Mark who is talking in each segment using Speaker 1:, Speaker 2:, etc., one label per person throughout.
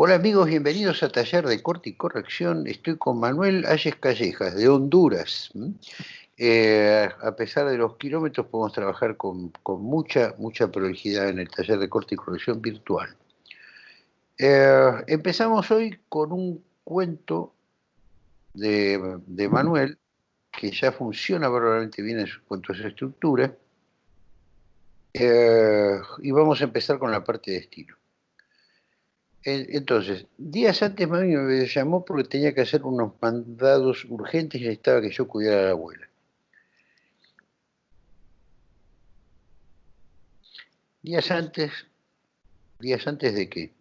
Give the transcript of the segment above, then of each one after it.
Speaker 1: Hola amigos, bienvenidos a Taller de Corte y Corrección. Estoy con Manuel Ayes Callejas, de Honduras. Eh, a pesar de los kilómetros, podemos trabajar con, mucha, mucha prolijidad en el Taller de Corte y Corrección virtual. Eh, empezamos hoy con un cuento de, Manuel, que ya funciona verdaderamente bien en sus cuentos de estructura. Eh, y vamos a empezar con la parte de estilo. Entonces, días antes mami me llamó porque tenía que hacer unos mandados urgentes y necesitaba que yo cuidara a la abuela. Días antes, días antes de qué?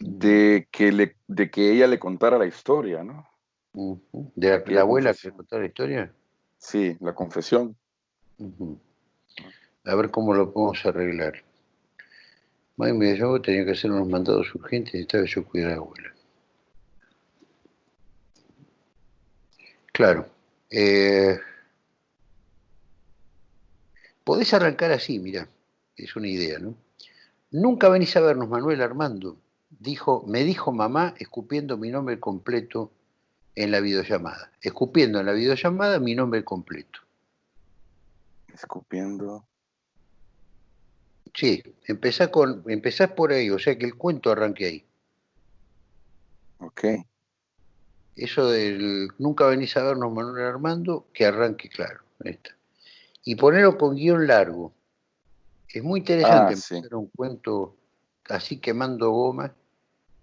Speaker 2: De que, le, de que ella le contara la historia, ¿no?
Speaker 1: ¿De la, abuela que le contara la historia?
Speaker 2: Sí, la confesión.
Speaker 1: A ver cómo lo podemos arreglar. Mami me llamó, tenía que hacer unos mandados urgentes y estaba yo cuidar a la abuela. Claro. Eh, podés arrancar así, mira, es una idea, ¿no? Nunca venís a vernos, Manuel Armando, dijo, me dijo mamá escupiendo mi nombre completo en la videollamada. Escupiendo en la videollamada mi nombre completo.
Speaker 2: Escupiendo.
Speaker 1: Sí, empezás, con, empezás por ahí, o sea que el cuento arranque ahí.
Speaker 2: Ok.
Speaker 1: Eso del nunca venís a vernos Manuel Armando, que arranque claro. Y ponerlo con guion largo. Es muy interesante ah, un cuento así quemando goma,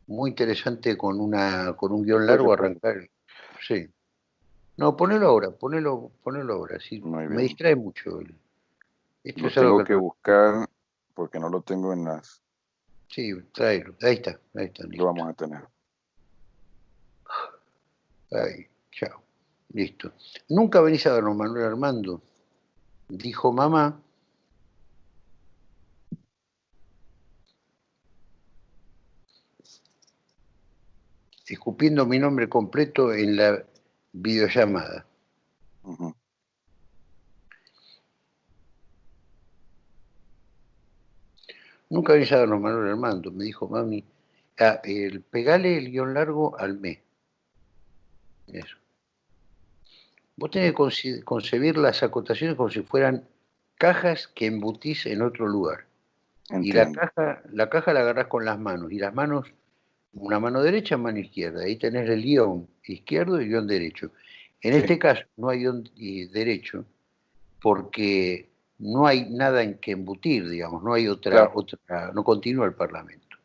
Speaker 1: muy interesante con una con un guion largo arrancar. Sí. No, ponelo ahora, ponelo, ponelo ahora. Sí, me distrae mucho.
Speaker 2: Esto es algo que buscar porque no lo tengo en las...
Speaker 1: Sí, tráelo. Ahí está, ahí está.
Speaker 2: Lo vamos a tener.
Speaker 1: Ahí, chao. Listo. Nunca venís a vernos, Manuel Armando. Dijo mamá. Escupiendo mi nombre completo en la videollamada. Nunca había a los Manuel Armando, me dijo mami, ah, el, pegale el guion largo al mes. Eso. Vos tenés que concebir las acotaciones como si fueran cajas que embutís en otro lugar. Y la caja, la caja la agarrás con las manos, y las manos, una mano derecha, mano izquierda. Ahí tenés el guion izquierdo y el guion derecho. En este caso no hay guion derecho porque no hay nada en que embutir, digamos, no hay otra, otra, no continúa el Parlamento.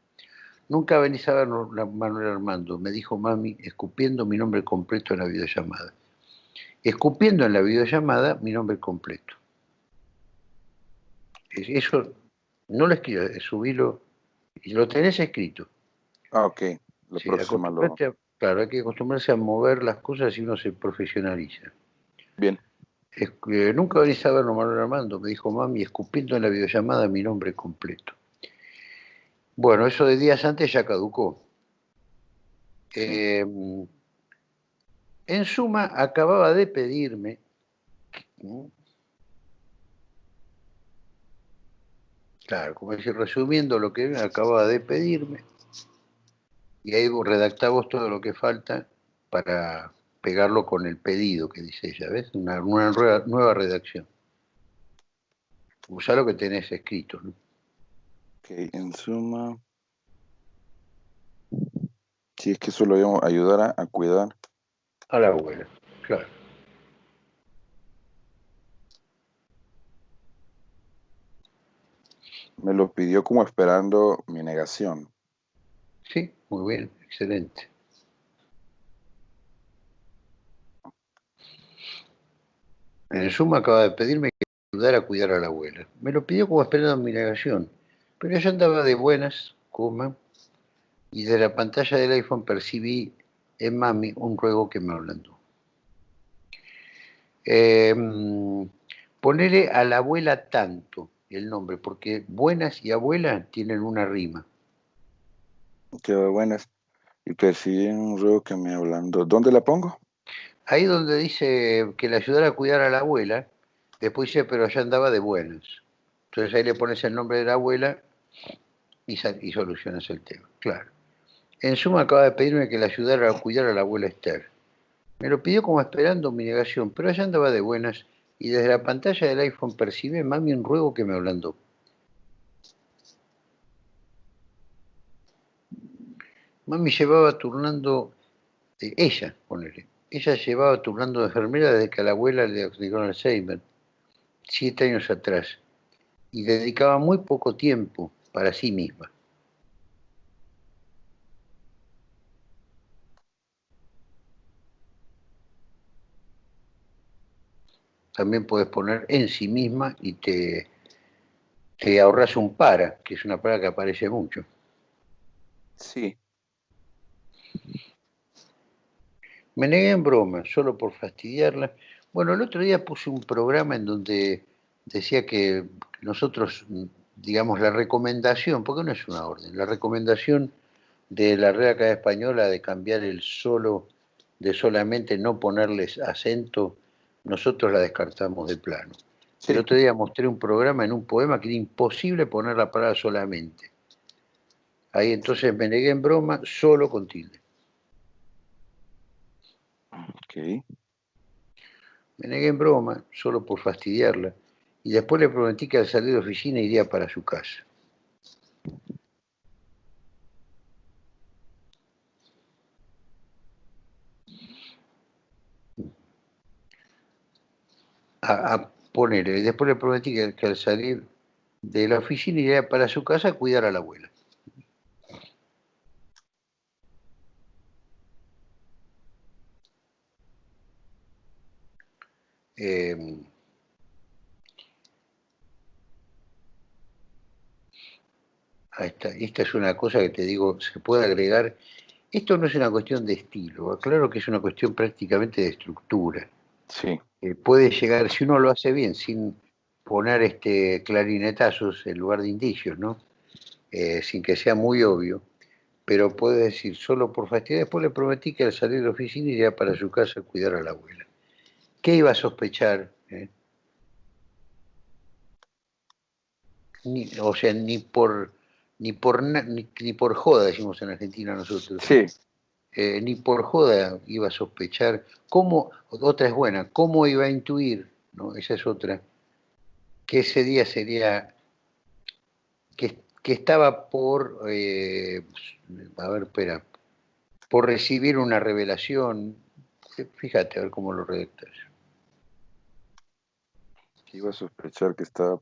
Speaker 1: Nunca venís a ver Manuel Armando, me dijo mami, escupiendo mi nombre completo en la videollamada. Escupiendo en la videollamada mi nombre completo. Eso no lo escribo, subilo, y lo tenés escrito.
Speaker 2: Ah, ok. Lo
Speaker 1: claro, hay que acostumbrarse a mover las cosas y uno se profesionaliza.
Speaker 2: Bien
Speaker 1: nunca venís a verlo, Manuel Armando, me dijo mami, escupiendo en la videollamada mi nombre completo. Bueno, eso de días antes ya caducó. Em, en suma, acababa de pedirme Claro, como decir, resumiendo lo que acababa de pedirme, y ahí redactamos todo lo que falta para pegarlo con el pedido que dice ella, ¿ves? Una, nueva, redacción. Usa lo que tenés escrito, ¿no?
Speaker 2: Ok, en suma. Si es que eso lo a ayudar a, cuidar.
Speaker 1: A la abuela, claro.
Speaker 2: Me lo pidió como esperando mi negación.
Speaker 1: Sí, muy bien, excelente. En suma acaba de pedirme que ayudara a cuidar a la abuela. Me lo pidió como esperando mi negación, pero yo andaba de buenas, coma, y de la pantalla del iPhone percibí en mami un ruego que me ablandó. Eh, ponerle a la abuela tanto el nombre, porque buenas y abuela tienen una rima.
Speaker 2: Qué buenas. Y percibí un ruego que me ablandó. ¿Dónde la pongo?
Speaker 1: Ahí donde dice que le ayudara a cuidar a la abuela, después dice, pero ya andaba de buenas. Entonces ahí le pones el nombre de la abuela y, solucionas el tema. claro. En suma acaba de pedirme que le ayudara a cuidar a la abuela Esther. Me lo pidió como esperando mi negación, pero ella andaba de buenas y desde la pantalla del iPhone percibí mami un ruego que me ablandó. Mami llevaba turnando, eh, ella, ponele, ella llevaba turnando de enfermera desde que a la abuela le diagnosticaron Alzheimer, siete años atrás, y dedicaba muy poco tiempo para sí misma. también puedes poner en sí misma y te, te ahorras un para, que es una palabra que aparece mucho.
Speaker 2: Sí.
Speaker 1: Me negué en broma, solo por fastidiarla. Bueno, el otro día puse un programa en donde decía que nosotros, digamos, la recomendación, porque no es una orden, la recomendación de la Real Academia Española de cambiar el solo, de solamente no ponerles acento nosotros la descartamos de plano. El otro día mostré un programa en un poema que era imposible poner la palabra solamente. Ahí entonces me negué en broma solo con tilde.
Speaker 2: Ok.
Speaker 1: Me negué en broma solo por fastidiarla y después le prometí que al salir de oficina iría para su casa. a, poner. Y después le prometí que, al salir de la oficina iría para su casa a cuidar a la abuela. Eh, Esta es una cosa que te digo, se puede agregar. Esto no es una cuestión de estilo, claro que es una cuestión prácticamente de estructura.
Speaker 2: Sí.
Speaker 1: Eh, puede llegar, si uno lo hace bien, sin poner este clarinetazos en lugar de indicios, ¿no? Eh, sin que sea muy obvio, pero puede decir, solo por fastidiar, después le prometí que al salir de la oficina iría para su casa a cuidar a la abuela. ¿Qué iba a sospechar? Eh? o sea, ni por ni por ni, ni, por joda decimos en Argentina nosotros.
Speaker 2: Sí.
Speaker 1: Eh, ni por joda iba a sospechar, cómo, otra es buena, cómo iba a intuir, ¿no? esa es otra, que ese día sería, que, estaba por, eh, a ver, espera, por recibir una revelación, fíjate a ver cómo lo redactas.
Speaker 2: Iba a sospechar que estaba...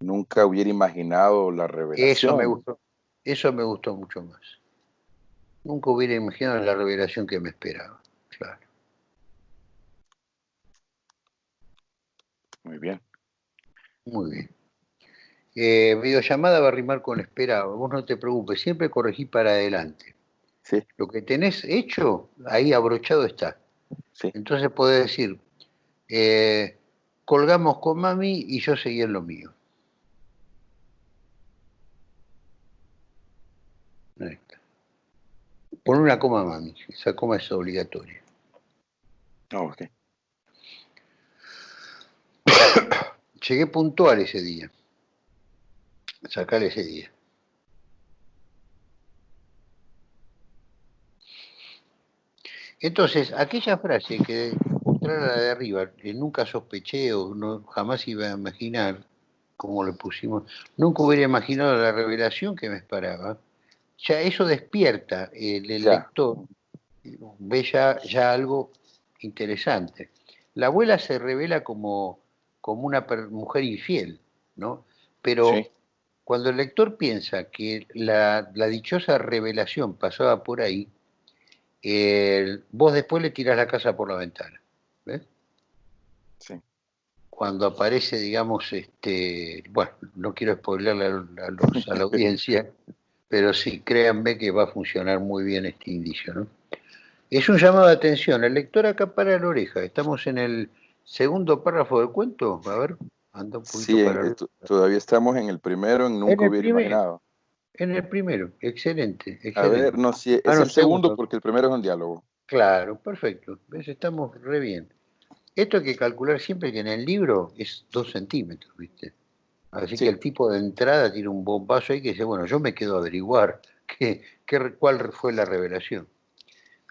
Speaker 2: Nunca hubiera imaginado la revelación.
Speaker 1: Eso me gustó, eso me gustó mucho más. Nunca hubiera imaginado la revelación que me esperaba, claro.
Speaker 2: Muy bien.
Speaker 1: Muy bien. Eh, videollamada va a rimar con esperado. Vos no te preocupes, siempre corregí para adelante.
Speaker 2: Sí.
Speaker 1: Lo que tenés hecho, ahí abrochado está.
Speaker 2: Sí.
Speaker 1: Entonces podés decir, eh, colgamos con mami y yo seguí en lo mío. Pon una coma, mami. Esa coma es obligatoria.
Speaker 2: Oh,
Speaker 1: Llegué puntual ese día. Sacar ese día. Entonces, aquella frase que mostrar la de arriba, que nunca sospeché o no, jamás iba a imaginar, como le pusimos, nunca hubiera imaginado la revelación que me esperaba, ya eso despierta, el, lector ve ya, algo interesante. La abuela se revela como, como una mujer infiel, ¿no? Pero cuando el lector piensa que la, dichosa revelación pasaba por ahí, vos después le tirás la casa por la ventana. Cuando aparece, digamos, este, bueno, no quiero spoilerle a, a la audiencia, pero sí, créanme que va a funcionar muy bien este indicio. ¿no? Es un llamado de atención. El lector acá para la oreja. Estamos en el segundo párrafo del cuento. A ver, anda un poquito
Speaker 2: sí, para todavía estamos en el primero, en nunca hubiera imaginado.
Speaker 1: En el primero, excelente, excelente.
Speaker 2: A ver, no, sí, es ah, el segundo, porque el primero es un diálogo.
Speaker 1: Claro, perfecto. ¿Ves? Estamos re bien. Esto hay que calcular siempre que en el libro es dos centímetros, ¿viste? Así que el tipo de entrada tiene un bombazo ahí que dice, bueno, yo me quedo a averiguar qué, cuál fue la revelación.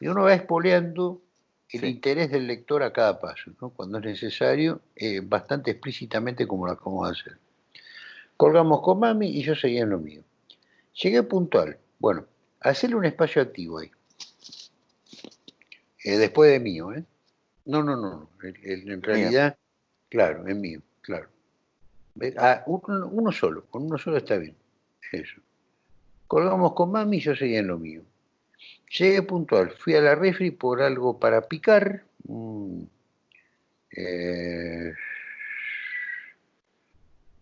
Speaker 1: Y uno va espoleando el interés del lector a cada paso, cuando es necesario, eh, bastante explícitamente como lo acabamos de hacer. Colgamos con mami y yo seguía en lo mío. Llegué puntual. Bueno, hacerle un espacio activo ahí. Eh, después de mío, ¿eh? No, no, no. en realidad, claro, es mío, claro. Ah, uno, solo, con uno solo está bien. Eso. Colgamos con mami y yo seguía en lo mío. Llegué puntual, fui a la refri por algo para picar. Eh,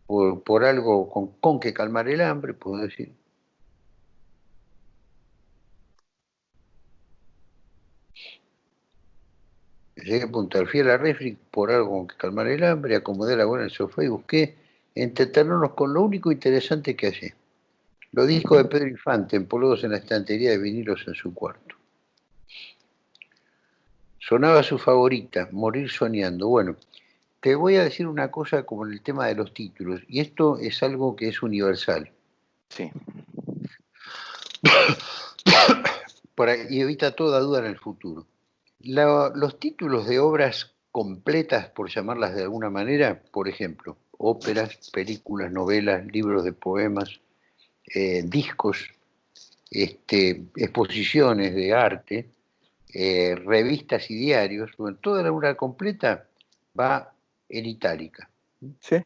Speaker 1: por, algo con, con, que calmar el hambre, puedo decir. Llegué puntual, fui a la refri por algo con que calmar el hambre, acomodé la buena en el sofá y busqué entretenernos con lo único interesante que hallé. Los discos de Pedro Infante empolvados en la estantería de vinilos en su cuarto. Sonaba su favorita, Morir soñando. Bueno, te voy a decir una cosa como en el tema de los títulos, y esto es algo que es universal.
Speaker 2: Sí.
Speaker 1: y evita toda duda en el futuro. Los títulos de obras completas, por llamarlas de alguna manera, por ejemplo, óperas, películas, novelas, libros de poemas, eh, discos, este, exposiciones de arte, eh, revistas y diarios, toda la obra completa va en itálica.
Speaker 2: Sí.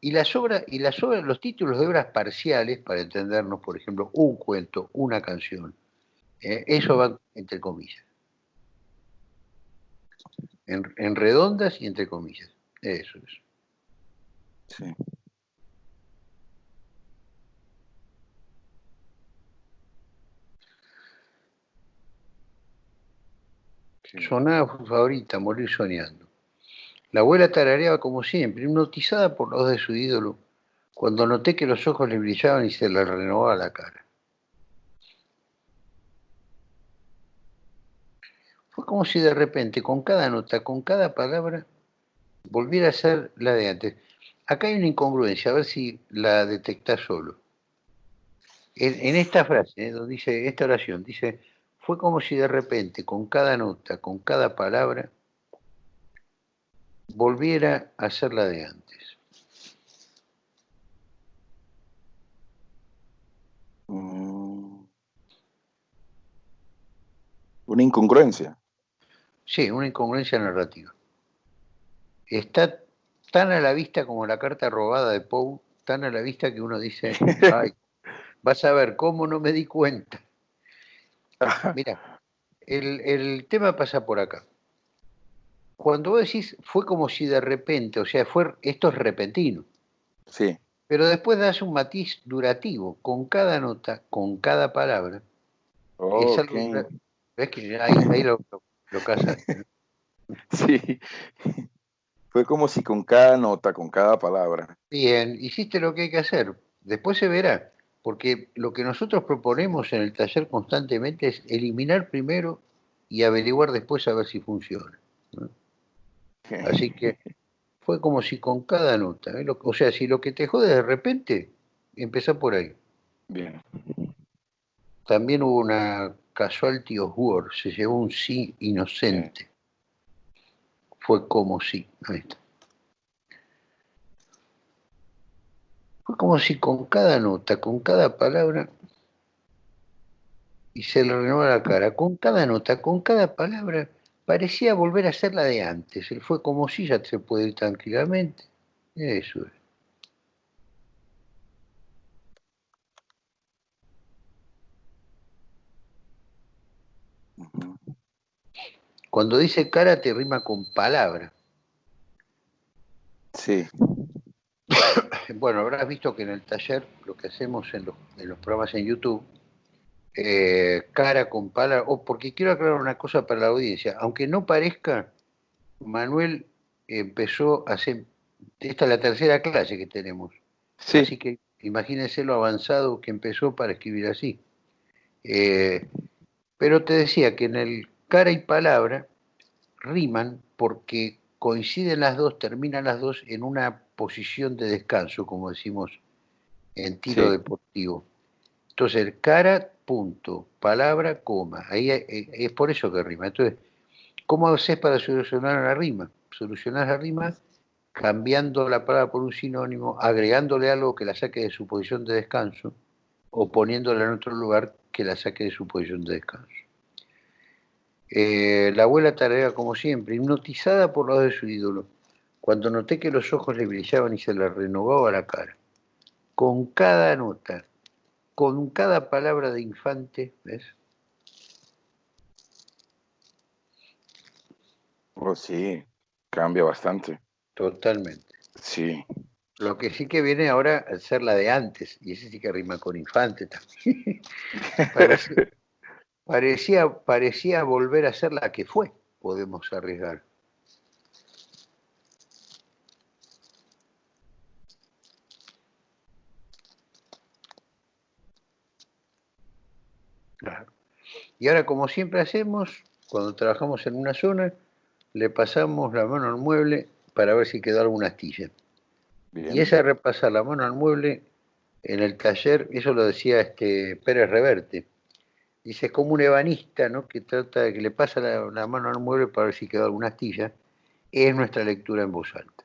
Speaker 1: Y las obras, y las obras, los títulos de obras parciales, para entendernos, por ejemplo, un cuento, una canción, eh, eso va entre comillas. En, en redondas y entre comillas. Eso es. Sí. Sonaba su favorita, morir soñando. La abuela tarareaba como siempre, hipnotizada por los de su ídolo, cuando noté que los ojos le brillaban y se le renovaba la cara. Como si de repente, con cada nota, con cada palabra, volviera a ser la de antes. Acá hay una incongruencia, a ver si la detectás solo. En, esta frase, ¿eh? donde dice, esta oración, dice, fue como si de repente, con cada nota, con cada palabra, volviera a ser la de antes.
Speaker 2: Mm. Una incongruencia.
Speaker 1: Sí, una incongruencia narrativa. Está tan a la vista como la carta robada de Poe, tan a la vista que uno dice, ay, vas a ver cómo no me di cuenta. Mira, el, tema pasa por acá. Cuando vos decís, fue como si de repente, o sea, fue, esto es repentino.
Speaker 2: Sí.
Speaker 1: Pero después das un matiz durativo, con cada nota, con cada palabra. ves que ahí, lo, lo, lo
Speaker 2: Sí. Fue como si con cada nota, con cada palabra.
Speaker 1: Bien, hiciste lo que hay que hacer. Después se verá, porque lo que nosotros proponemos en el taller constantemente es eliminar primero y averiguar después a ver si funciona. Así que fue como si con cada nota, ¿eh? o sea, si lo que te jode de repente, empezá por ahí.
Speaker 2: Bien.
Speaker 1: También hubo una casualty of war, se llevó un sí inocente fue como si, Fue como si con cada nota, con cada palabra, y se le renovó la cara, con cada nota, con cada palabra, parecía volver a ser la de antes. Él fue como si ya se puede ir tranquilamente. Eso es. Cuando dice cara te rima con palabra.
Speaker 2: Sí.
Speaker 1: Bueno, habrás visto que en el taller, lo que hacemos en los, programas en YouTube, eh, cara con palabra, o porque quiero aclarar una cosa para la audiencia, aunque no parezca, Manuel empezó a hacer, esta es la tercera clase que tenemos,
Speaker 2: sí.
Speaker 1: así que imagínense lo avanzado que empezó para escribir así. Eh, pero te decía que en el cara y palabra riman porque coinciden las dos, terminan las dos en una posición de descanso, como decimos en tiro deportivo. Entonces, cara, punto, palabra, coma. Ahí es por eso que rima. Entonces, ¿cómo haces para solucionar la rima? Solucionar la rima cambiando la palabra por un sinónimo, agregándole algo que la saque de su posición de descanso o poniéndola en otro lugar que la saque de su posición de descanso. Eh, la abuela tarea como siempre, hipnotizada por los de su ídolo, cuando noté que los ojos le brillaban y se le renovaba la cara. Con cada nota, con cada palabra de infante, ¿ves?
Speaker 2: Oh, sí, cambia bastante.
Speaker 1: Totalmente.
Speaker 2: Sí.
Speaker 1: Lo que sí que viene ahora a ser la de antes, y ese sí que rima con infante también. parecía, parecía, volver a ser la que fue, podemos arriesgar. Y ahora, como siempre hacemos, cuando trabajamos en una zona, le pasamos la mano al mueble para ver si quedó alguna astilla. Y esa repasa la mano al mueble en el taller, eso lo decía este Pérez Reverte. Dice, es como un ebanista, ¿no? Que trata de que le pasa la, mano al mueble para ver si quedó alguna astilla. Es nuestra lectura en voz alta.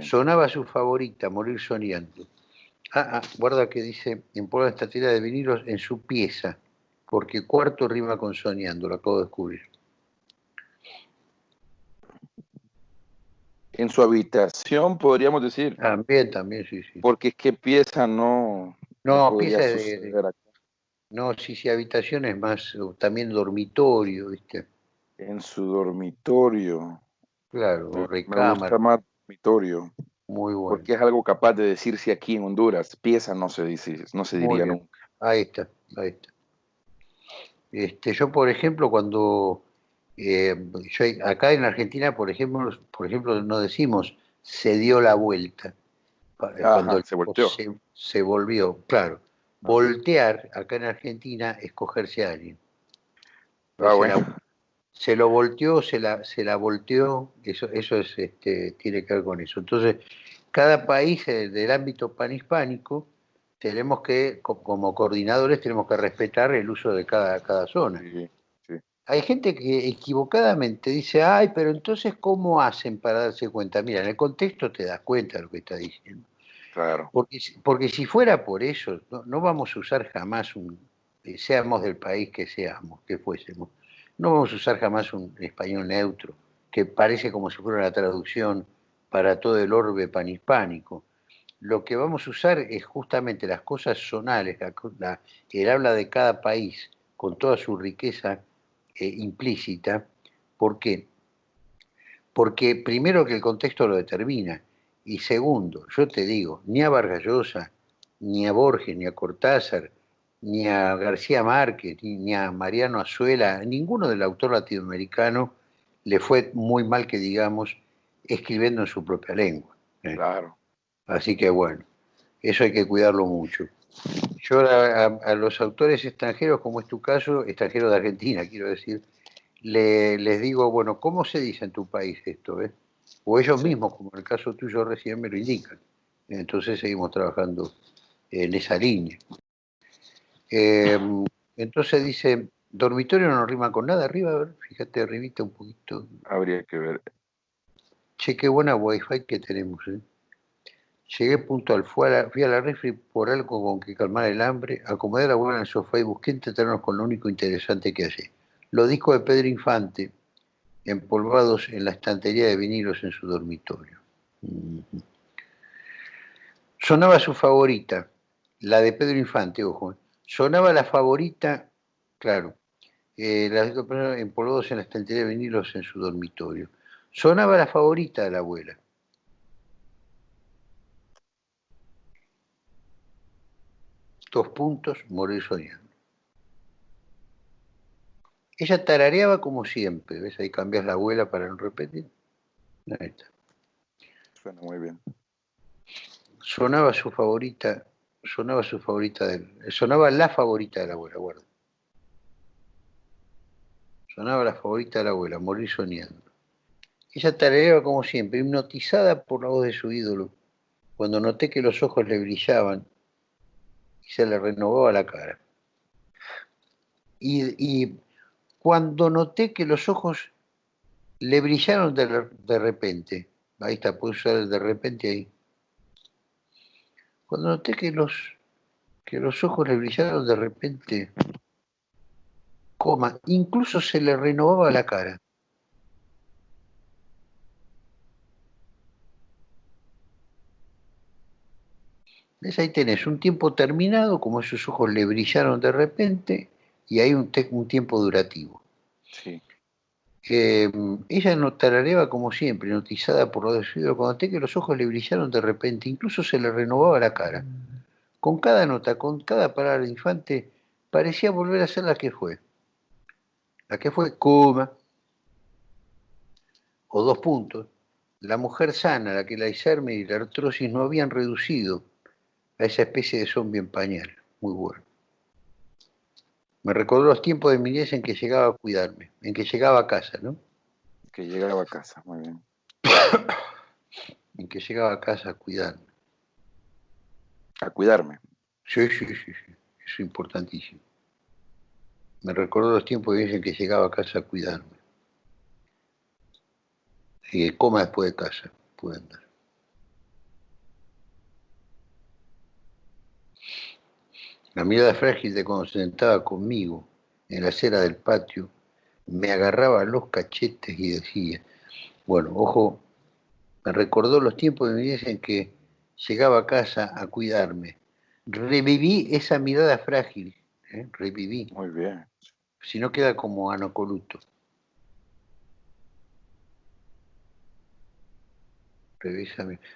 Speaker 1: Sonaba su favorita, Morir soñando. Ah, ah, guarda que dice, en por esta tira de vinilos en su pieza, porque cuarto rima con soñando, lo acabo de descubrir.
Speaker 2: en su habitación, podríamos decir.
Speaker 1: También, también, sí, sí.
Speaker 2: Porque es que pieza no.
Speaker 1: No, pieza de, No, sí, sí, habitación es más, también dormitorio, ¿viste?
Speaker 2: En su dormitorio.
Speaker 1: Claro, recámara.
Speaker 2: Me gusta más dormitorio.
Speaker 1: Muy bueno.
Speaker 2: Porque es algo capaz de decirse aquí en Honduras. Pieza no se dice, no se diría nunca.
Speaker 1: Ahí está, ahí está. Este, yo, por ejemplo, cuando eh, acá en Argentina, por ejemplo, por ejemplo, no decimos se dio la vuelta.
Speaker 2: cuando se volteó.
Speaker 1: Se, volvió, claro. Voltear acá en Argentina es cogerse a alguien.
Speaker 2: Ah,
Speaker 1: se, lo volteó, se la, se la volteó, eso, eso es, este, tiene que ver con eso. Entonces, cada país eh, del ámbito panhispánico tenemos que, como coordinadores, tenemos que respetar el uso de cada, cada zona hay gente que equivocadamente dice, ay, pero entonces, ¿cómo hacen para darse cuenta? Mira, en el contexto te das cuenta de lo que está diciendo.
Speaker 2: Claro.
Speaker 1: Porque, porque si fuera por eso, no, vamos a usar jamás un, eh, seamos del país que seamos, que fuésemos, no vamos a usar jamás un español neutro, que parece como si fuera la traducción para todo el orbe panhispánico. Lo que vamos a usar es justamente las cosas zonales, la, el habla de cada país, con toda su riqueza eh, implícita. ¿Por qué? Porque primero que el contexto lo determina, y segundo, yo te digo, ni a Vargallosa, ni a Borges, ni a Cortázar, ni a García Márquez, ni a Mariano Azuela, ninguno del autor latinoamericano le fue muy mal que digamos escribiendo en su propia lengua.
Speaker 2: ¿eh? Claro.
Speaker 1: Así que bueno, eso hay que cuidarlo mucho. Yo a, los autores extranjeros, como es tu caso, extranjeros de Argentina, quiero decir, les digo, bueno, ¿cómo se dice en tu país esto? Eh? O ellos mismos, como en el caso tuyo recién, me lo indican. Entonces seguimos trabajando en esa línea. Em, entonces dice, dormitorio no rima con nada, arriba, a ver, fíjate arribita un poquito.
Speaker 2: Habría que ver.
Speaker 1: Che, qué buena wifi que tenemos, ¿eh? Llegué puntual, fui a la, fui a la refri por algo con que calmar el hambre, acomodé la buena en el sofá y busqué entretenernos con lo único interesante que hallé. Los discos de Pedro Infante, empolvados en la estantería de vinilos en su dormitorio. Sonaba su favorita, la de Pedro Infante, ojo. ¿eh? Sonaba la favorita, claro, eh, empolvados en la estantería de vinilos en su dormitorio. Sonaba la favorita de la abuela dos puntos, morir soñando. Ella tarareaba como siempre, ¿ves? Ahí cambias la abuela para no repetir. Ahí está.
Speaker 2: Suena muy bien.
Speaker 1: Sonaba su favorita, sonaba su favorita de sonaba la favorita de la abuela, guarda. Sonaba la favorita de la abuela, morir soñando. Ella tarareaba como siempre, hipnotizada por la voz de su ídolo, cuando noté que los ojos le brillaban y se le renovaba la cara. Y, cuando noté que los ojos le brillaron de, repente, ahí está, puedo usar el de repente ahí. Cuando noté que los, que los ojos le brillaron de repente, coma, incluso se le renovaba la cara. ¿Ves? Ahí tenés un tiempo terminado, como esos ojos le brillaron de repente, y hay un, un tiempo durativo. Sí. ella no tarareaba como siempre, notizada por lo decidido, cuando te que los ojos le brillaron de repente, incluso se le renovaba la cara. Con cada nota, con cada palabra de infante, parecía volver a ser la que fue. La que fue coma, o dos puntos, la mujer sana, la que la Alzheimer y la artrosis no habían reducido, a esa especie de zombie en pañal. Muy bueno. Me recordó los tiempos de mi niñez en que llegaba a cuidarme, en que llegaba a casa, ¿no?
Speaker 2: Que llegaba a casa, muy bien.
Speaker 1: en que llegaba a casa a cuidarme.
Speaker 2: A cuidarme.
Speaker 1: Sí, sí, sí, sí. Eso es importantísimo. Me recordó los tiempos de mi en que llegaba a casa a cuidarme. Y coma después de casa, pude andar. La mirada frágil de cuando se sentaba conmigo en la acera del patio me agarraba los cachetes y decía, bueno, ojo, me recordó los tiempos de mi vida en que llegaba a casa a cuidarme. Reviví esa mirada frágil, ¿eh? reviví.
Speaker 2: Muy bien.
Speaker 1: Si no queda como anacoluto.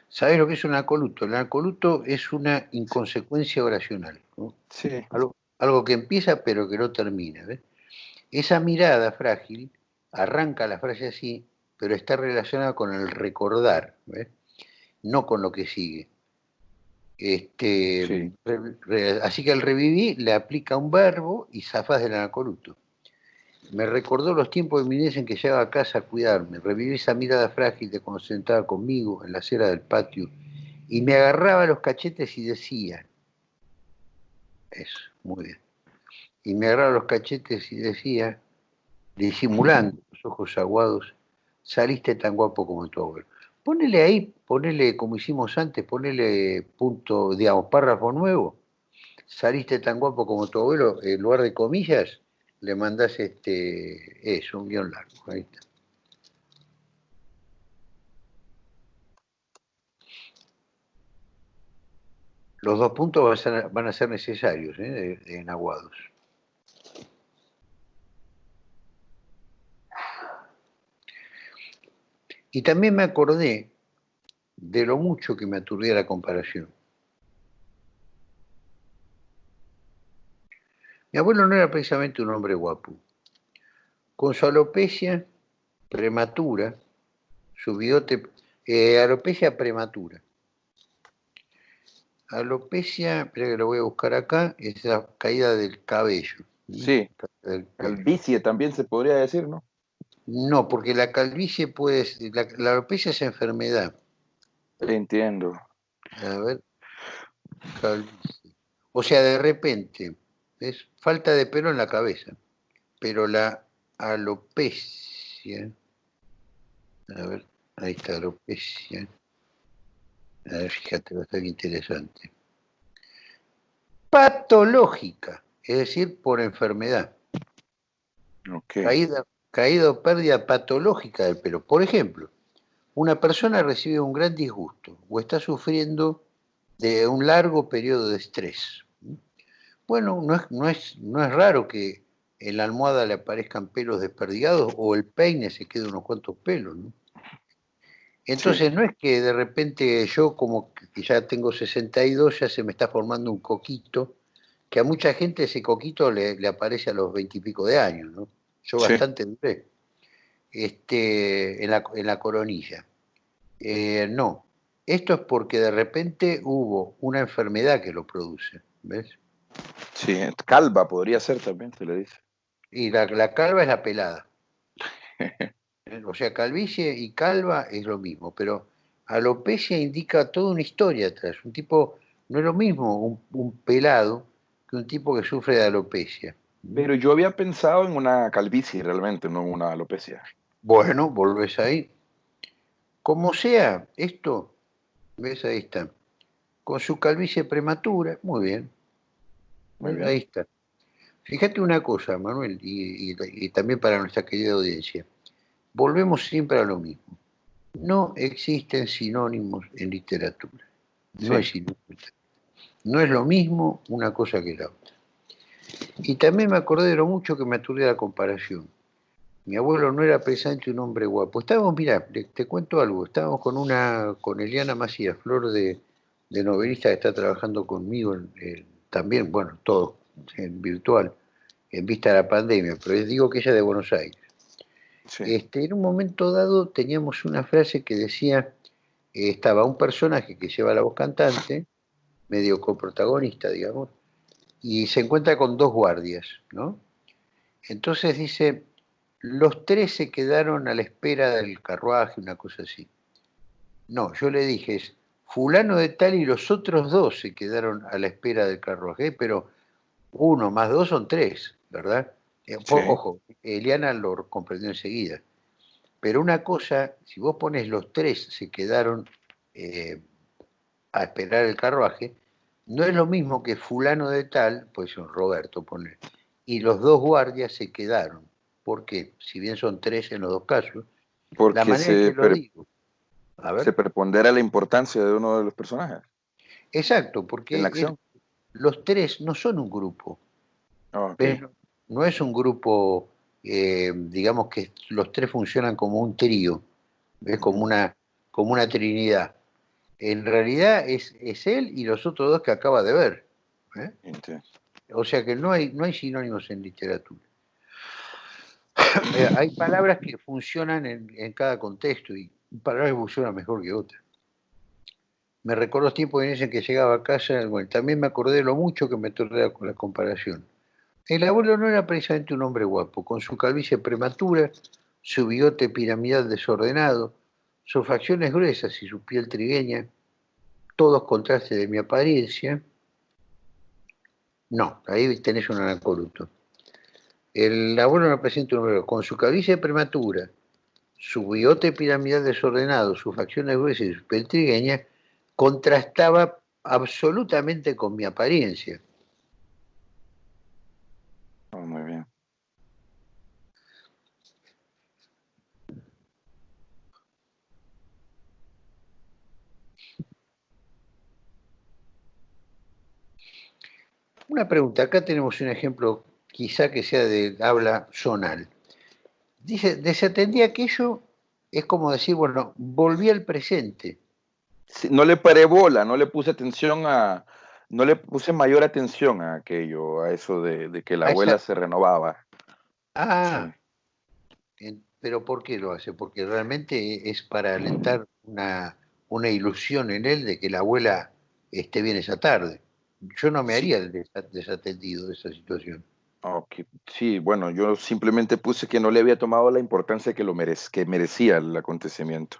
Speaker 1: ¿Sabes lo que es un acoluto? El acoluto es una inconsecuencia oracional.
Speaker 2: Sí.
Speaker 1: Algo, que empieza pero que no termina. Esa mirada frágil arranca la frase así, pero está relacionada con el recordar, no con lo que sigue. Este, así que al revivir le aplica un verbo y zafas del anacoluto. Me recordó los tiempos de mi niñez en que llegaba a casa a cuidarme, reviví esa mirada frágil de cuando sentaba conmigo en la acera del patio y me agarraba los cachetes y decía, eso, muy bien, y me agarraba los cachetes y decía, disimulando los ojos aguados, saliste tan guapo como tu abuelo. Ponele ahí, ponele como hicimos antes, ponele punto, digamos, párrafo nuevo, saliste tan guapo como tu abuelo, en lugar de comillas, le mandas este, eso, un guion largo. Ahí está. Los dos puntos van a ser, necesarios ¿eh? en aguados. Y también me acordé de lo mucho que me aturdía la comparación. Mi abuelo no era precisamente un hombre guapo. Con su alopecia prematura, su bigote, eh, alopecia prematura. Alopecia, espera que lo voy a buscar acá, es la caída del cabello.
Speaker 2: Sí, calvicie también se podría decir, ¿no?
Speaker 1: No, porque la calvicie puede la, la alopecia es enfermedad.
Speaker 2: Entiendo.
Speaker 1: A ver, calvicie. O sea, de repente, es falta de pelo en la cabeza, pero la alopecia, a ver, ahí está alopecia, a ver, fíjate, estar interesante. Patológica, es decir, por enfermedad. Caída, caída o pérdida patológica del pelo. Por ejemplo, una persona recibe un gran disgusto o está sufriendo de un largo periodo de estrés bueno, no es, no es, no es raro que en la almohada le aparezcan pelos desperdigados o el peine se quede unos cuantos pelos, ¿no? Entonces no es que de repente yo como que ya tengo 62 ya se me está formando un coquito, que a mucha gente ese coquito le, aparece a los veintipico de años, ¿no? Yo bastante duré este, en, la, en la coronilla. Eh, no, esto es porque de repente hubo una enfermedad que lo produce, ¿ves?
Speaker 2: Sí, calva podría ser también, se le dice.
Speaker 1: Y la, calva es la pelada. ¿eh? O sea, calvicie y calva es lo mismo, pero alopecia indica toda una historia atrás. Un tipo, no es lo mismo un, pelado que un tipo que sufre de alopecia.
Speaker 2: Pero yo había pensado en una calvicie realmente, no en una alopecia.
Speaker 1: Bueno, volvés ahí. Como sea, esto, ves, ahí está. Con su calvicie prematura, muy bien. Ahí está. Fíjate una cosa, Manuel, y también para nuestra querida audiencia volvemos siempre a lo mismo. No existen sinónimos en literatura. No, no es lo mismo una cosa que la otra. Y también me acordé de lo mucho que me aturde la comparación. Mi abuelo no era precisamente un hombre guapo. Estábamos, mira, te, cuento algo, estábamos con una, con Eliana Macías, flor de, novelista que está trabajando conmigo también, bueno, todo en virtual, en vista de la pandemia, pero les digo que ella es de Buenos Aires. Este, en un momento dado teníamos una frase que decía, eh, estaba un personaje que lleva la voz cantante, medio coprotagonista, digamos, y se encuentra con dos guardias, ¿no? Entonces dice, los tres se quedaron a la espera del carruaje, una cosa así. No, yo le dije, es fulano de tal y los otros dos se quedaron a la espera del carruaje, pero uno más dos son tres, ¿verdad? Eh, ojo, Eliana lo comprendió enseguida. Pero una cosa, si vos pones los tres se quedaron eh, a esperar el carruaje, no es lo mismo que fulano de tal, pues son Roberto, pone, y los dos guardias se quedaron. ¿Por qué? Si bien son tres en los dos casos,
Speaker 2: Porque la manera se, que lo digo, se prepondera la importancia de uno de los personajes.
Speaker 1: Exacto, porque los tres no son un grupo. No es un grupo, eh, digamos que los tres funcionan como un trío, es como una, como una trinidad. En realidad es, es él y los otros dos que acaba de ver. ¿eh? O sea que no hay, no hay sinónimos en literatura. Eh, hay palabras que funcionan en, en, cada contexto y palabras que funcionan mejor que otras. Me recuerdo los tiempos en que llegaba a casa, bueno, también me acordé de lo mucho que me tordea con la comparación. El abuelo no era precisamente un hombre guapo, con su calvicie prematura, su bigote piramidal desordenado, sus facciones gruesas y su piel trigueña, todos contrastes de mi apariencia. No, ahí tenés un anacoluto. El abuelo no presenta un hombre con su calvicie prematura, su bigote piramidal desordenado, sus facciones gruesas y su piel trigueña, contrastaba absolutamente con mi apariencia.
Speaker 2: Muy bien.
Speaker 1: Una pregunta, acá tenemos un ejemplo quizá que sea de habla zonal. Dice, desatendí aquello, es como decir, bueno, volví al presente.
Speaker 2: no le paré bola, no le puse atención a, no le puse mayor atención a aquello, a eso de, que la abuela se renovaba.
Speaker 1: Ah, pero ¿por qué lo hace? Porque realmente es para alentar una, una ilusión en él de que la abuela esté bien esa tarde. Yo no me haría desatendido de esa situación.
Speaker 2: Sí, bueno, yo simplemente puse que no le había tomado la importancia que, lo que merecía el acontecimiento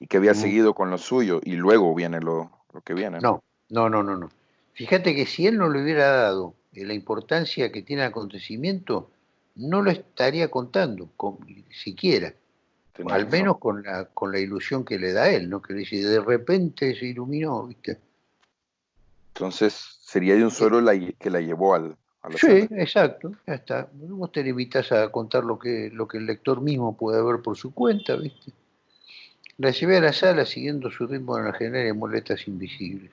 Speaker 2: y que había mm. seguido con lo suyo y luego viene lo, lo que viene.
Speaker 1: No, no, no, no, no. Fíjate que si él no le hubiera dado la importancia que tiene el acontecimiento, no lo estaría contando, siquiera. al menos con la, con la ilusión que le da él, ¿no? Que le dice, de repente se iluminó, ¿viste?
Speaker 2: Entonces, sería de un solo la, que la llevó al...
Speaker 1: A sí, exacto, ya está. Vos te limitas a contar lo que, lo que el lector mismo puede ver por su cuenta, ¿viste? La llevé a la sala siguiendo su ritmo en la general de moletas invisibles.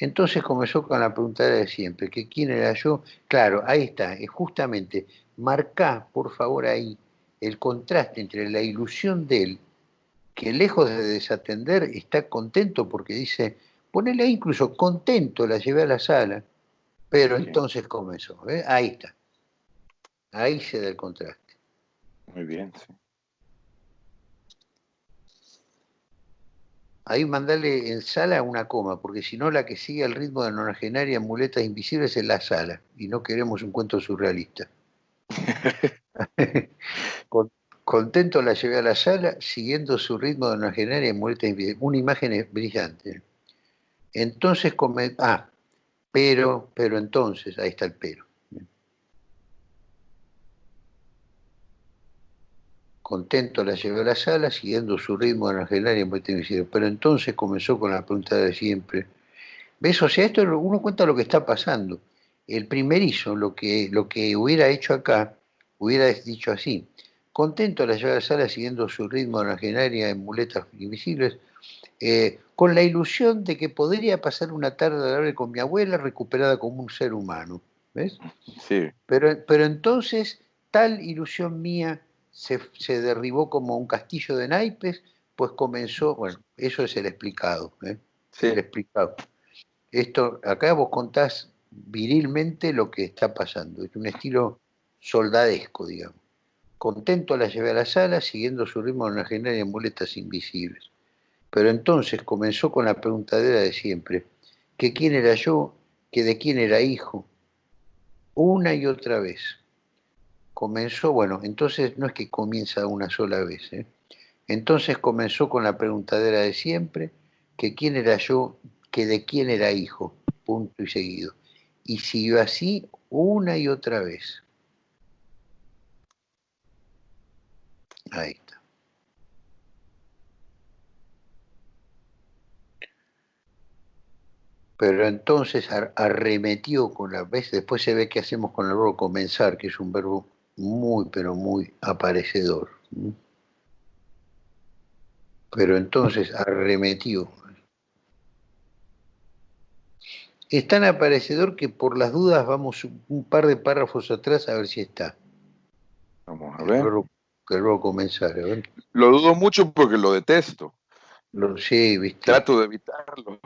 Speaker 1: Entonces comenzó con la pregunta de siempre, que quién era yo. Claro, ahí está, es justamente, marca por favor ahí el contraste entre la ilusión de él, que lejos de desatender está contento porque dice, ponele ahí incluso contento, la llevé a la sala, pero entonces comenzó, ahí está, ahí se da el contraste.
Speaker 2: Muy bien, sí.
Speaker 1: Ahí mandale en sala una coma, porque si no la que sigue el ritmo de nonagenaria en muletas invisibles es la sala, y no queremos un cuento surrealista. Contento la llevé a la sala, siguiendo su ritmo de una genaria muerta Una imagen brillante. Entonces, come... ah, pero, pero entonces, ahí está el pero. Contento la llevé a la sala, siguiendo su ritmo genaria muerta invisible. Pero entonces comenzó con la pregunta de siempre. ¿Ves? O sea, esto uno cuenta lo que está pasando. El primerizo, lo que, lo que hubiera hecho acá, hubiera dicho así contento la llevar a la sala siguiendo su ritmo originaria en muletas invisibles, eh, con la ilusión de que podría pasar una tarde agradable con mi abuela recuperada como un ser humano. ¿Ves?
Speaker 2: Sí.
Speaker 1: Pero, pero entonces tal ilusión mía se, derribó como un castillo de naipes, pues comenzó, bueno, eso es el explicado, ¿eh?
Speaker 2: sí.
Speaker 1: el explicado. Esto, acá vos contás virilmente lo que está pasando, es un estilo soldadesco, digamos. Contento la llevé a la sala, siguiendo su ritmo originario en muletas invisibles. Pero entonces comenzó con la preguntadera de siempre, que quién era yo, que de quién era hijo, una y otra vez. Comenzó, bueno, entonces no es que comienza una sola vez, ¿eh? entonces comenzó con la preguntadera de siempre, que quién era yo, que de quién era hijo, punto y seguido. Y siguió así una y otra vez. Ahí está. Pero entonces arremetió con la vez, después se ve que hacemos con el verbo comenzar, que es un verbo muy, pero muy aparecedor. Pero entonces arremetió. Es tan aparecedor que por las dudas vamos un par de párrafos atrás a ver si está.
Speaker 2: Vamos a ver
Speaker 1: luego comenzar. ¿eh?
Speaker 2: Lo dudo mucho porque lo detesto.
Speaker 1: Lo, sí, viste.
Speaker 2: Trato de evitarlo.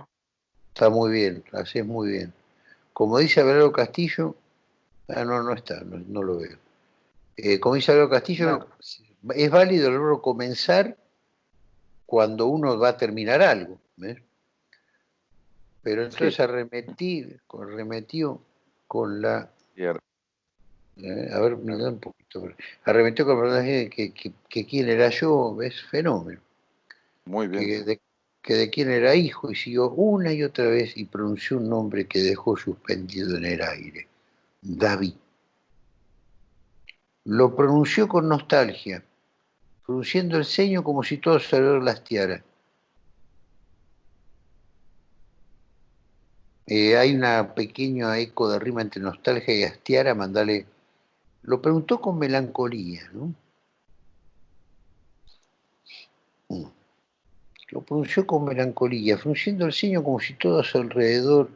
Speaker 1: Está muy bien, así es muy bien. Como dice Abelardo Castillo, ah, no, no está, no, lo veo. Eh, como dice Abelardo Castillo, es válido el verbo comenzar cuando uno va a terminar algo. Pero entonces arremetí, arremetió con la eh, a ver, me da un poquito. Arremetió con el personaje que, que, quién era yo, es fenómeno.
Speaker 2: Muy bien.
Speaker 1: Que de, que de quién era hijo y siguió una y otra vez y pronunció un nombre que dejó suspendido en el aire. David. Lo pronunció con nostalgia, pronunciando el ceño como si todo se lo lastiara. Eh, hay una pequeña eco de rima entre nostalgia y astiara, mandale lo preguntó con melancolía, ¿no? Mm. Lo pronunció con melancolía, frunciendo el ceño como si todo a su alrededor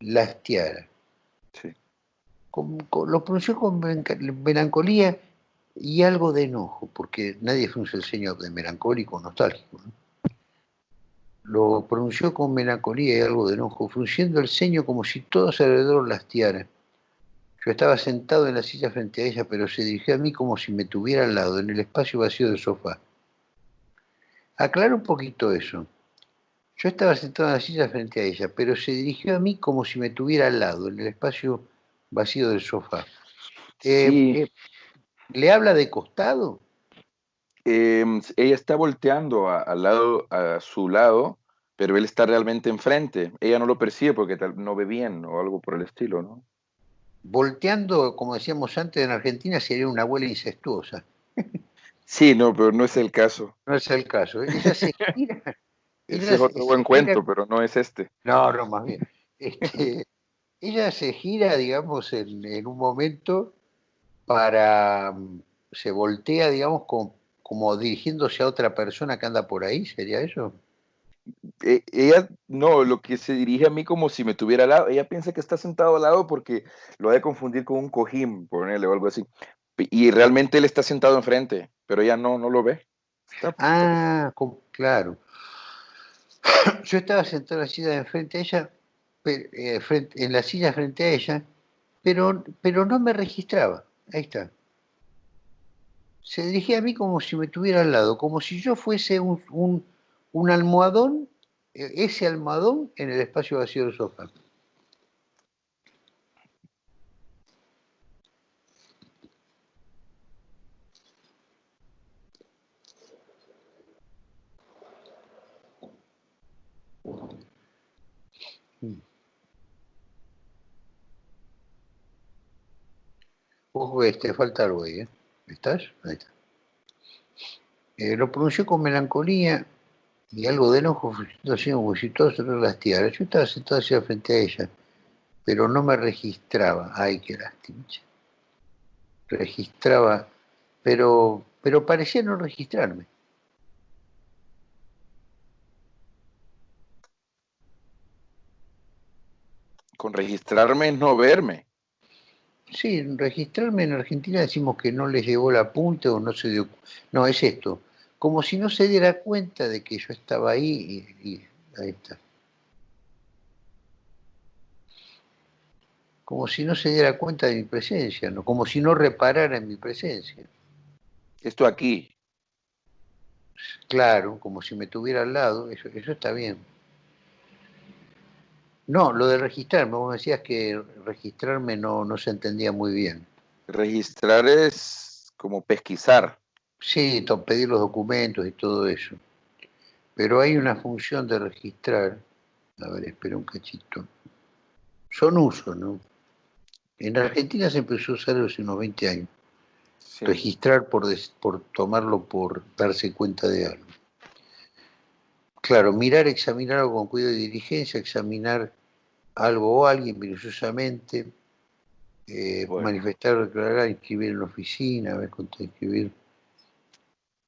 Speaker 1: lastiara.
Speaker 2: Sí.
Speaker 1: Lo pronunció con melancolía y algo de enojo, porque nadie frunce el ceño de melancólico nostálgico. Lo pronunció con melancolía y algo de enojo, frunciendo el ceño como si todo alrededor lastiara. Yo estaba sentado en la silla frente a ella, pero se dirigió a mí como si me tuviera al lado, en el espacio vacío del sofá. Aclaro un poquito eso. Yo estaba sentado en la silla frente a ella, pero se dirigió a mí como si me tuviera al lado, en el espacio vacío del sofá. Eh, eh, ¿Le habla de costado?
Speaker 2: Em, ella está volteando al lado, a su lado, pero él está realmente enfrente. Ella no lo percibe porque no ve bien o algo por el estilo, ¿no?
Speaker 1: volteando, como decíamos antes, en Argentina sería una abuela incestuosa.
Speaker 2: Sí, no, pero no es el caso.
Speaker 1: No es el caso. Ella se gira.
Speaker 2: Ese es otro buen cuento, pero no es este.
Speaker 1: No, no, más bien. Este, ella se gira, digamos, en, un momento para. se voltea, digamos, como dirigiéndose a otra persona que anda por ahí, ¿sería eso?
Speaker 2: E, ella no, lo que se dirige a mí como si me tuviera al lado. Ella piensa que está sentado al lado porque lo ha de confundir con un cojín, ponerle o algo así. Y realmente él está sentado enfrente, pero ella no, no lo ve.
Speaker 1: ah, claro. Yo estaba sentado en la silla enfrente a ella, eh, en la silla frente a ella, pero, pero no me registraba. Ahí está. Se dirigía a mí como si me tuviera al lado, como si yo fuese un un almohadón, e, ese almohadón en el espacio vacío del sofá. Ojo, este, falta algo ahí, ¿eh? ¿Estás? Ahí está. Eh, lo pronunció con melancolía y algo de enojo, así como si todo se las tiaras. Yo estaba sentado hacia frente a ella, pero no me registraba. Ay, qué lástima. Registraba, pero, pero parecía no registrarme.
Speaker 2: Con registrarme es no verme.
Speaker 1: Sí, registrarme en Argentina decimos que no les llegó la punta o no se dio... No, es esto. Como si no se diera cuenta de que yo estaba ahí y, ahí está. Como si no se diera cuenta de mi presencia, ¿no? como si no reparara en mi presencia.
Speaker 2: Esto aquí.
Speaker 1: Claro, como si me tuviera al lado, eso, eso está bien. No, lo de registrarme, vos decías que registrarme no, no se entendía muy bien.
Speaker 2: Registrar es como pesquisar.
Speaker 1: Sí, pedir los documentos y todo eso. Pero hay una función de registrar. A ver, espera un cachito. Son usos, ¿no? En Argentina se empezó a usar hace unos 20 años. Registrar por, por tomarlo por darse cuenta de algo. Claro, mirar, examinar algo con cuidado y diligencia, examinar algo o alguien minuciosamente, eh, manifestar, declarar, inscribir en la oficina, ver cuánto escribir.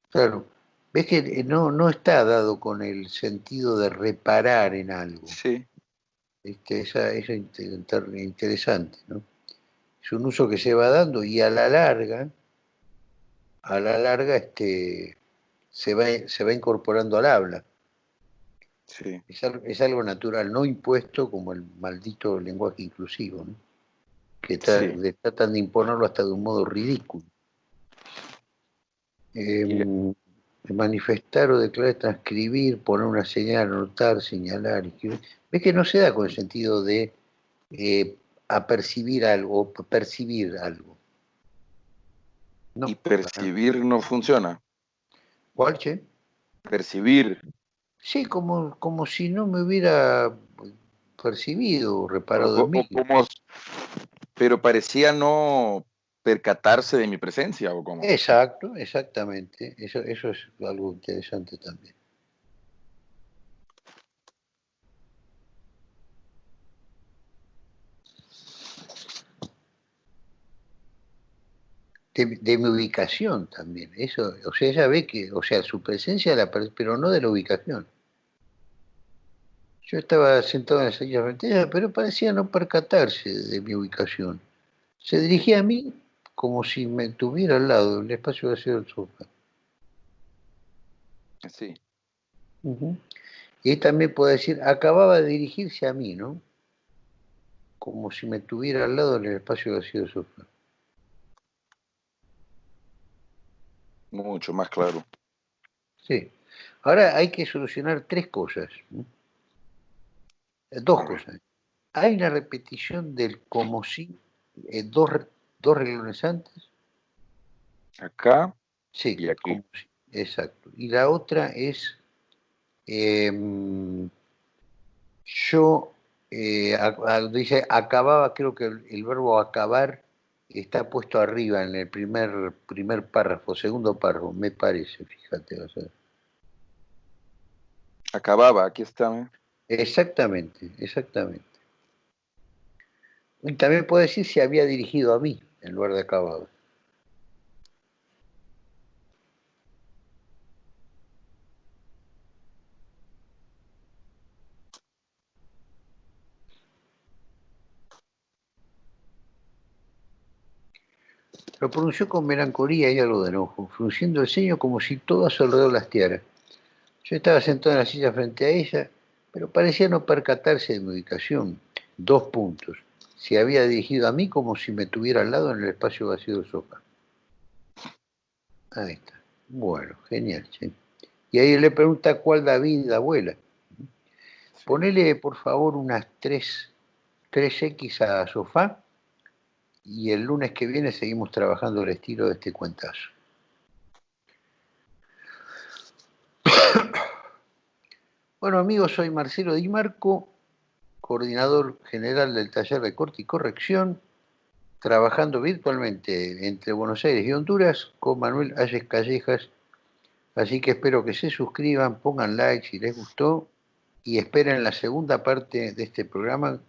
Speaker 1: Claro, ves que eh, no, no está dado con el sentido de reparar en algo.
Speaker 2: Sí.
Speaker 1: Este, esa, es interesante, ¿no? Es un uso que se va dando y a la larga, a la larga, este, se va, se va incorporando al habla. Es, algo, natural, no impuesto como el maldito lenguaje inclusivo, que tratan de imponerlo hasta de un modo ridículo. Em, manifestar o declarar, transcribir, poner una señal, anotar, señalar, escribir. Ves que no se da con el sentido de eh, apercibir algo o percibir algo.
Speaker 2: y percibir no funciona.
Speaker 1: ¿Cuál, che?
Speaker 2: Percibir.
Speaker 1: Sí, como, como si no me hubiera percibido, reparado en mí.
Speaker 2: pero parecía no percatarse de mi presencia, ¿o cómo?
Speaker 1: Exacto, exactamente. Eso, eso es algo interesante también. De, mi ubicación también. Eso, o sea, ella ve que, o sea, su presencia, la, pero no de la ubicación. Yo estaba sentado en la silla frente pero parecía no percatarse de mi ubicación. Se dirigía a mí como si me tuviera al lado, en el espacio vacío del sofá.
Speaker 2: Sí.
Speaker 1: Y también puede decir, acababa de dirigirse a mí, ¿no? Como si me tuviera al lado en el espacio vacío del sofá.
Speaker 2: Mucho más claro.
Speaker 1: Sí. Ahora hay que solucionar tres cosas. Dos cosas. Hay una repetición del como si, eh, dos, dos reglones antes.
Speaker 2: Acá.
Speaker 1: Sí, y aquí. exacto. Y la otra es, em, yo, eh, dice, acababa, creo que el, verbo acabar está puesto arriba en el primer, primer párrafo, segundo párrafo, me parece, fíjate. O
Speaker 2: Acababa, aquí está. ¿eh?
Speaker 1: Exactamente, exactamente. Y también puedo decir si había dirigido a mí en lugar de acabado. Lo pronunció con melancolía y algo de enojo, frunciendo el ceño como si todo a su alrededor lastiara. Yo estaba sentado en la silla frente a ella pero parecía no percatarse de mi ubicación. Dos puntos. Se había dirigido a mí como si me tuviera al lado en el espacio vacío del sofá. Ahí está. Bueno, genial. Y ahí le pregunta cuál David, abuela. Ponele, por favor, unas 3, 3X a sofá y el lunes que viene seguimos trabajando el estilo de este cuentazo. Bueno amigos, soy Marcelo Di Marco coordinador general del taller de corte y corrección, trabajando virtualmente entre Buenos Aires y Honduras con Manuel Ayes Callejas. Así que espero que se suscriban, pongan like si les gustó y esperen la segunda parte de este programa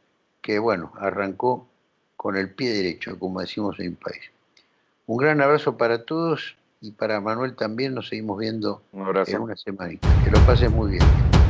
Speaker 1: que, bueno, arrancó con el pie derecho, como decimos en mi país. Un gran abrazo para todos y para Manuel también. Nos seguimos viendo en una semana. Que lo pasen muy bien.